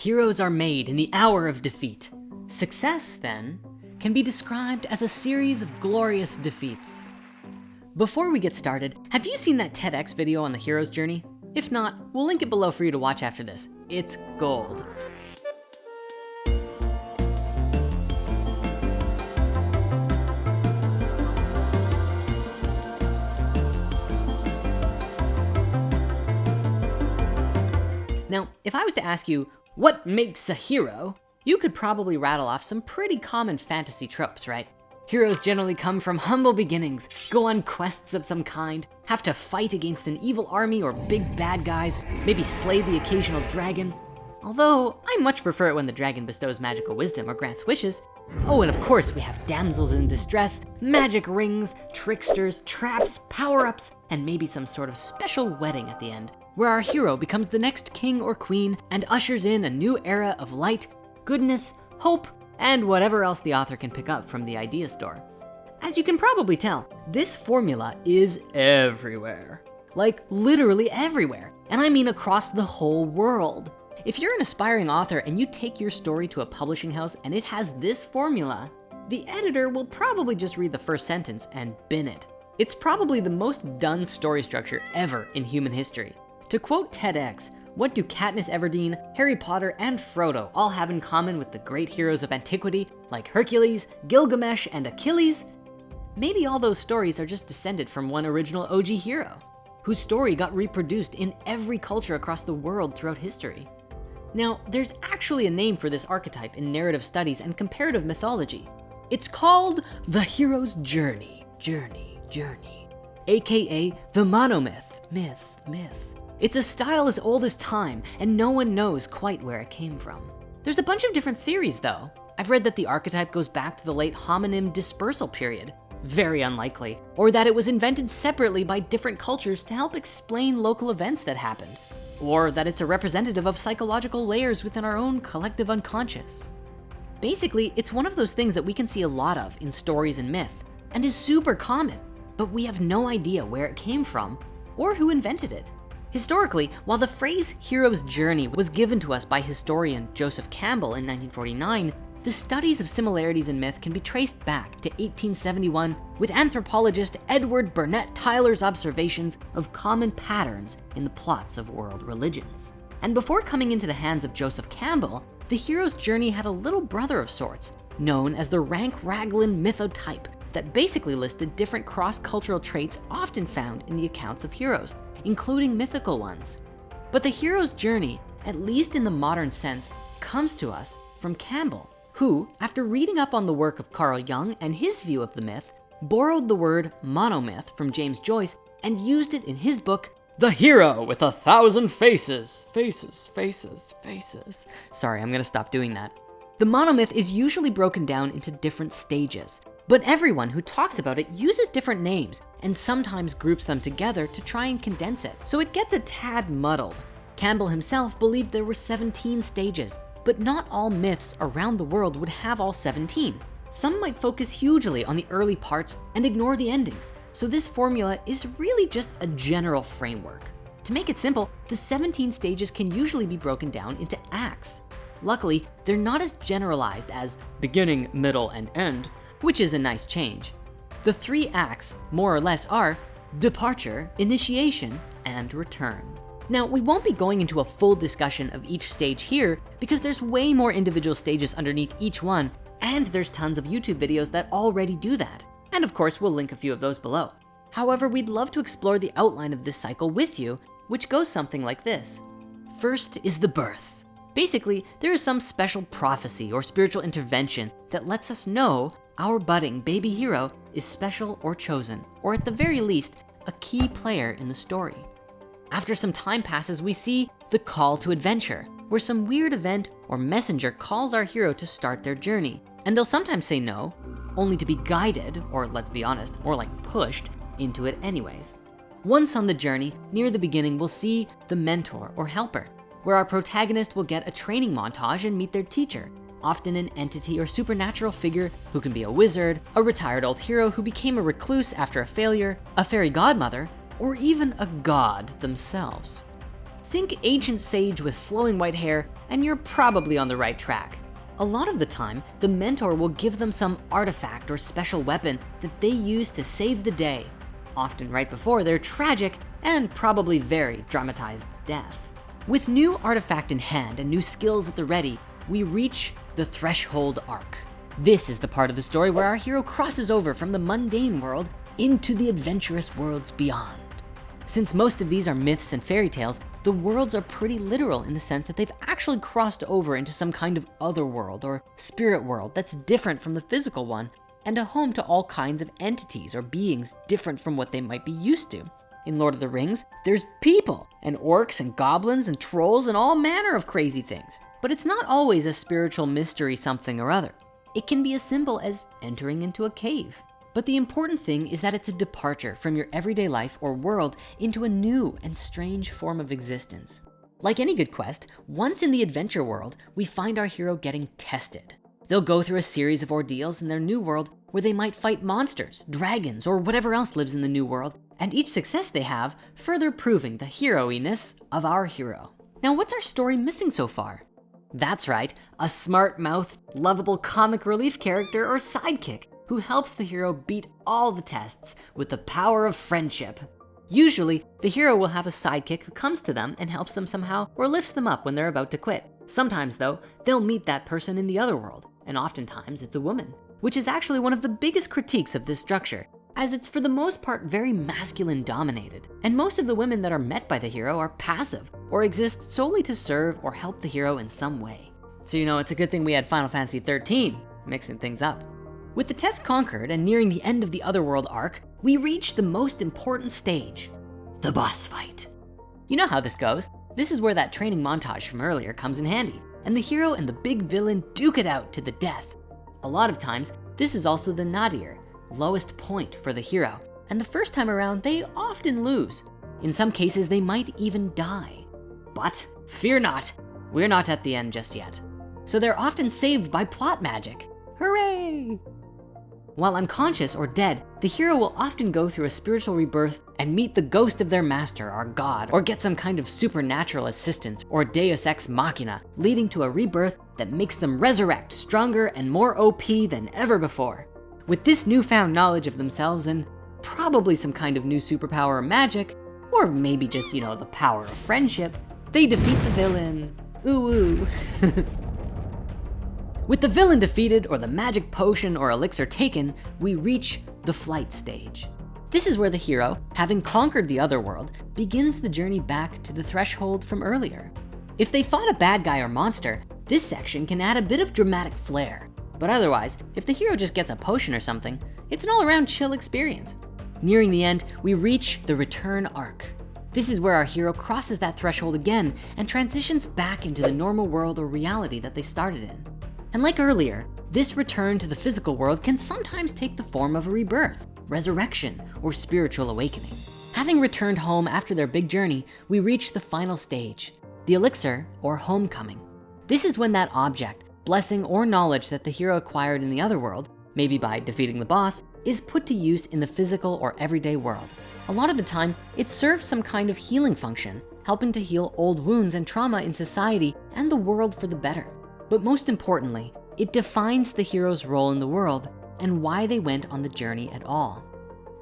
Heroes are made in the hour of defeat. Success, then, can be described as a series of glorious defeats. Before we get started, have you seen that TEDx video on the hero's journey? If not, we'll link it below for you to watch after this. It's gold. Now, if I was to ask you, what makes a hero? You could probably rattle off some pretty common fantasy tropes, right? Heroes generally come from humble beginnings, go on quests of some kind, have to fight against an evil army or big bad guys, maybe slay the occasional dragon. Although, I much prefer it when the dragon bestows magical wisdom or grants wishes. Oh, and of course we have damsels in distress, magic rings, tricksters, traps, power-ups, and maybe some sort of special wedding at the end, where our hero becomes the next king or queen and ushers in a new era of light, goodness, hope, and whatever else the author can pick up from the idea store. As you can probably tell, this formula is everywhere. Like literally everywhere. And I mean across the whole world. If you're an aspiring author and you take your story to a publishing house and it has this formula, the editor will probably just read the first sentence and bin it. It's probably the most done story structure ever in human history. To quote TEDx, what do Katniss Everdeen, Harry Potter, and Frodo all have in common with the great heroes of antiquity like Hercules, Gilgamesh, and Achilles? Maybe all those stories are just descended from one original OG hero, whose story got reproduced in every culture across the world throughout history. Now, there's actually a name for this archetype in narrative studies and comparative mythology. It's called the hero's journey, journey, journey, AKA the monomyth, myth, myth. It's a style as old as time and no one knows quite where it came from. There's a bunch of different theories though. I've read that the archetype goes back to the late hominin dispersal period, very unlikely, or that it was invented separately by different cultures to help explain local events that happened, or that it's a representative of psychological layers within our own collective unconscious. Basically, it's one of those things that we can see a lot of in stories and myth and is super common, but we have no idea where it came from or who invented it. Historically, while the phrase hero's journey was given to us by historian Joseph Campbell in 1949, the studies of similarities in myth can be traced back to 1871 with anthropologist Edward Burnett Tylor's observations of common patterns in the plots of world religions. And before coming into the hands of Joseph Campbell, the hero's journey had a little brother of sorts, known as the Rank Raglan mythotype that basically listed different cross-cultural traits often found in the accounts of heroes, including mythical ones. But the hero's journey, at least in the modern sense, comes to us from Campbell, who, after reading up on the work of Carl Jung and his view of the myth, borrowed the word monomyth from James Joyce and used it in his book, The Hero with a Thousand Faces. Faces, faces, faces. Sorry, I'm gonna stop doing that. The monomyth is usually broken down into different stages, but everyone who talks about it uses different names and sometimes groups them together to try and condense it. So it gets a tad muddled. Campbell himself believed there were 17 stages, but not all myths around the world would have all 17. Some might focus hugely on the early parts and ignore the endings. So this formula is really just a general framework. To make it simple, the 17 stages can usually be broken down into acts. Luckily, they're not as generalized as beginning, middle, and end, which is a nice change. The three acts, more or less, are departure, initiation, and return. Now, we won't be going into a full discussion of each stage here because there's way more individual stages underneath each one, and there's tons of YouTube videos that already do that. And of course, we'll link a few of those below. However, we'd love to explore the outline of this cycle with you, which goes something like this. First is the birth. Basically, there is some special prophecy or spiritual intervention that lets us know our budding baby hero is special or chosen, or at the very least, a key player in the story. After some time passes, we see the call to adventure, where some weird event or messenger calls our hero to start their journey. And they'll sometimes say no, only to be guided, or let's be honest, more like pushed into it anyways. Once on the journey, near the beginning, we'll see the mentor or helper, where our protagonist will get a training montage and meet their teacher, often an entity or supernatural figure who can be a wizard, a retired old hero who became a recluse after a failure, a fairy godmother, or even a god themselves. Think ancient sage with flowing white hair and you're probably on the right track. A lot of the time, the mentor will give them some artifact or special weapon that they use to save the day, often right before their tragic and probably very dramatized death. With new artifact in hand and new skills at the ready, we reach the threshold arc. This is the part of the story where our hero crosses over from the mundane world into the adventurous worlds beyond. Since most of these are myths and fairy tales, the worlds are pretty literal in the sense that they've actually crossed over into some kind of other world or spirit world that's different from the physical one and a home to all kinds of entities or beings different from what they might be used to. In Lord of the Rings, there's people and orcs and goblins and trolls and all manner of crazy things. But it's not always a spiritual mystery something or other. It can be as simple as entering into a cave. But the important thing is that it's a departure from your everyday life or world into a new and strange form of existence. Like any good quest, once in the adventure world, we find our hero getting tested. They'll go through a series of ordeals in their new world where they might fight monsters, dragons, or whatever else lives in the new world and each success they have further proving the hero-iness of our hero. Now, what's our story missing so far? That's right, a smart-mouthed, lovable comic relief character or sidekick who helps the hero beat all the tests with the power of friendship. Usually, the hero will have a sidekick who comes to them and helps them somehow or lifts them up when they're about to quit. Sometimes though, they'll meet that person in the other world, and oftentimes it's a woman, which is actually one of the biggest critiques of this structure as it's for the most part very masculine dominated. And most of the women that are met by the hero are passive or exist solely to serve or help the hero in some way. So you know, it's a good thing we had Final Fantasy 13 mixing things up. With the test conquered and nearing the end of the Otherworld arc, we reach the most important stage, the boss fight. You know how this goes. This is where that training montage from earlier comes in handy and the hero and the big villain duke it out to the death. A lot of times, this is also the nadir, lowest point for the hero. And the first time around, they often lose. In some cases, they might even die. But fear not, we're not at the end just yet. So they're often saved by plot magic. Hooray! While unconscious or dead, the hero will often go through a spiritual rebirth and meet the ghost of their master or god, or get some kind of supernatural assistance or deus ex machina, leading to a rebirth that makes them resurrect stronger and more OP than ever before. With this newfound knowledge of themselves and probably some kind of new superpower or magic, or maybe just, you know, the power of friendship, they defeat the villain. Ooh, ooh. With the villain defeated or the magic potion or elixir taken, we reach the flight stage. This is where the hero, having conquered the other world, begins the journey back to the threshold from earlier. If they fought a bad guy or monster, this section can add a bit of dramatic flair. But otherwise, if the hero just gets a potion or something, it's an all around chill experience. Nearing the end, we reach the return arc. This is where our hero crosses that threshold again and transitions back into the normal world or reality that they started in. And like earlier, this return to the physical world can sometimes take the form of a rebirth, resurrection, or spiritual awakening. Having returned home after their big journey, we reach the final stage, the elixir or homecoming. This is when that object, blessing or knowledge that the hero acquired in the other world, maybe by defeating the boss, is put to use in the physical or everyday world. A lot of the time, it serves some kind of healing function, helping to heal old wounds and trauma in society and the world for the better. But most importantly, it defines the hero's role in the world and why they went on the journey at all.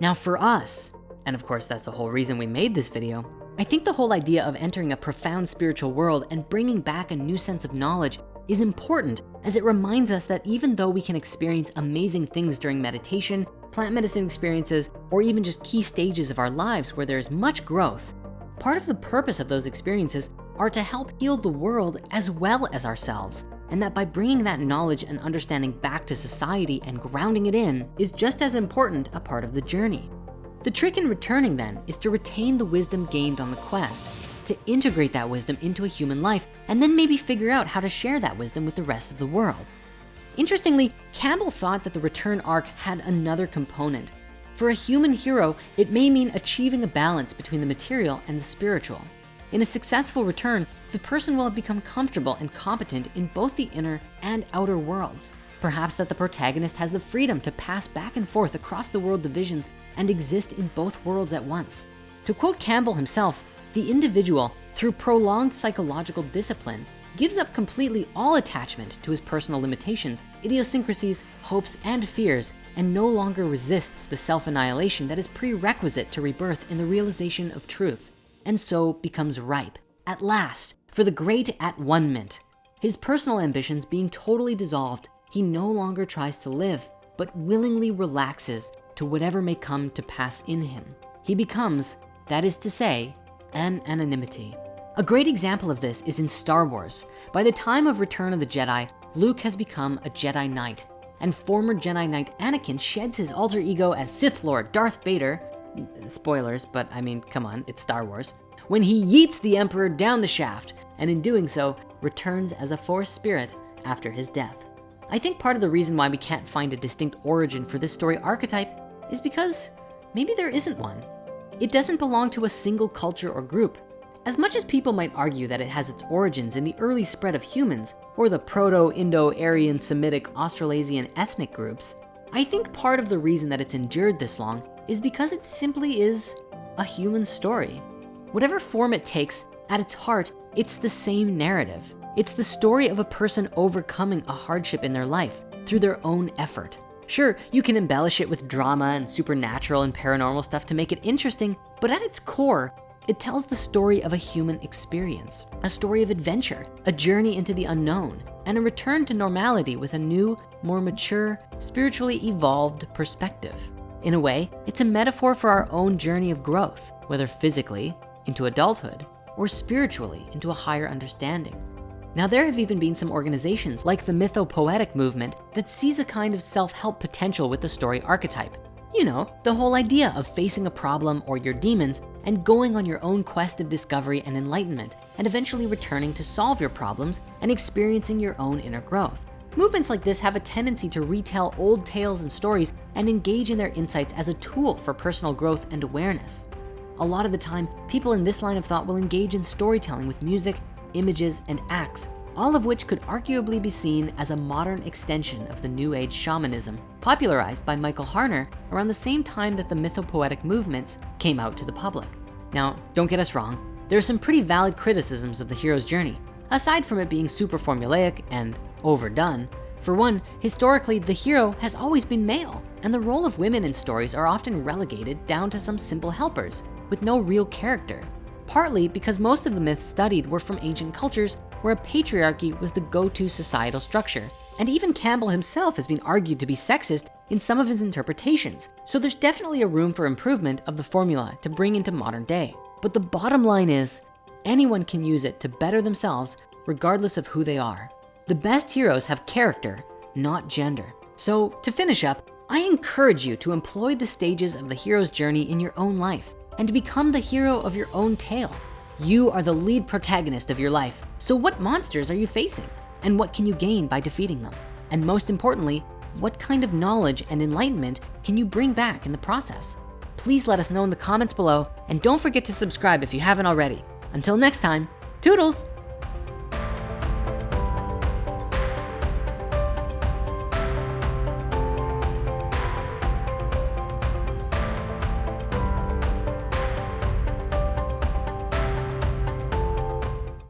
Now for us, and of course that's the whole reason we made this video, I think the whole idea of entering a profound spiritual world and bringing back a new sense of knowledge is important as it reminds us that even though we can experience amazing things during meditation, plant medicine experiences, or even just key stages of our lives where there's much growth, part of the purpose of those experiences are to help heal the world as well as ourselves. And that by bringing that knowledge and understanding back to society and grounding it in is just as important a part of the journey. The trick in returning then is to retain the wisdom gained on the quest to integrate that wisdom into a human life and then maybe figure out how to share that wisdom with the rest of the world. Interestingly, Campbell thought that the return arc had another component. For a human hero, it may mean achieving a balance between the material and the spiritual. In a successful return, the person will have become comfortable and competent in both the inner and outer worlds. Perhaps that the protagonist has the freedom to pass back and forth across the world divisions and exist in both worlds at once. To quote Campbell himself, the individual through prolonged psychological discipline, gives up completely all attachment to his personal limitations, idiosyncrasies, hopes, and fears, and no longer resists the self-annihilation that is prerequisite to rebirth in the realization of truth, and so becomes ripe, at last, for the great at-one-ment. His personal ambitions being totally dissolved, he no longer tries to live, but willingly relaxes to whatever may come to pass in him. He becomes, that is to say, an anonymity. A great example of this is in Star Wars. By the time of Return of the Jedi, Luke has become a Jedi Knight and former Jedi Knight Anakin sheds his alter ego as Sith Lord Darth Vader. Spoilers, but I mean, come on, it's Star Wars. When he yeets the Emperor down the shaft and in doing so, returns as a Force spirit after his death. I think part of the reason why we can't find a distinct origin for this story archetype is because maybe there isn't one. It doesn't belong to a single culture or group. As much as people might argue that it has its origins in the early spread of humans or the Proto-Indo-Aryan Semitic Australasian ethnic groups, I think part of the reason that it's endured this long is because it simply is a human story. Whatever form it takes, at its heart, it's the same narrative. It's the story of a person overcoming a hardship in their life through their own effort. Sure, you can embellish it with drama and supernatural and paranormal stuff to make it interesting, but at its core, it tells the story of a human experience, a story of adventure, a journey into the unknown, and a return to normality with a new, more mature, spiritually evolved perspective. In a way, it's a metaphor for our own journey of growth, whether physically into adulthood or spiritually into a higher understanding. Now there have even been some organizations like the mythopoetic movement that sees a kind of self-help potential with the story archetype you know, the whole idea of facing a problem or your demons and going on your own quest of discovery and enlightenment and eventually returning to solve your problems and experiencing your own inner growth. Movements like this have a tendency to retell old tales and stories and engage in their insights as a tool for personal growth and awareness. A lot of the time, people in this line of thought will engage in storytelling with music, images, and acts all of which could arguably be seen as a modern extension of the New Age shamanism, popularized by Michael Harner around the same time that the mythopoetic movements came out to the public. Now, don't get us wrong, there are some pretty valid criticisms of the hero's journey. Aside from it being super formulaic and overdone, for one, historically, the hero has always been male, and the role of women in stories are often relegated down to some simple helpers with no real character. Partly because most of the myths studied were from ancient cultures where a patriarchy was the go-to societal structure. And even Campbell himself has been argued to be sexist in some of his interpretations. So there's definitely a room for improvement of the formula to bring into modern day. But the bottom line is anyone can use it to better themselves regardless of who they are. The best heroes have character, not gender. So to finish up, I encourage you to employ the stages of the hero's journey in your own life and become the hero of your own tale. You are the lead protagonist of your life. So what monsters are you facing? And what can you gain by defeating them? And most importantly, what kind of knowledge and enlightenment can you bring back in the process? Please let us know in the comments below and don't forget to subscribe if you haven't already. Until next time, toodles.